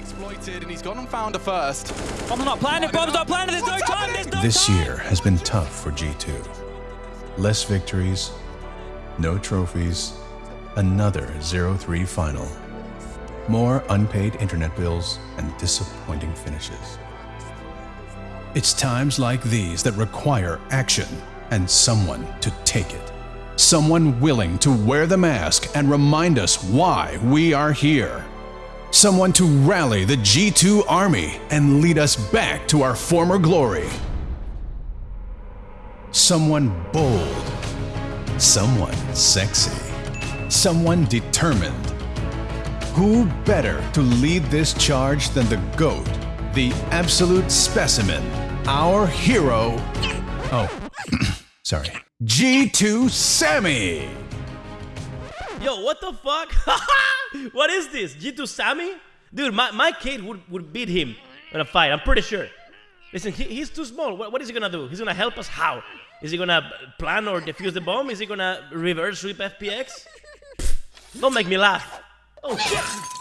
exploited, and he's gone and found a first. Bomb's not planted, bomb's not planted, there's no time, there's no This time! year has been tough for G2. Less victories, no trophies, another 0-3 final. More unpaid internet bills and disappointing finishes. It's times like these that require action and someone to take it. Someone willing to wear the mask and remind us why we are here. Someone to rally the G2 army and lead us back to our former glory. Someone bold. Someone sexy. Someone determined. Who better to lead this charge than the GOAT, the absolute specimen, our hero? Oh, sorry. G2 Sammy! Yo, what the fuck? what is this? G2 Sammy? Dude, my, my kid would, would beat him in a fight, I'm pretty sure. Listen, he, he's too small. What, what is he gonna do? He's gonna help us how? Is he gonna plan or defuse the bomb? Is he gonna reverse sweep FPX? Don't make me laugh. Oh shit!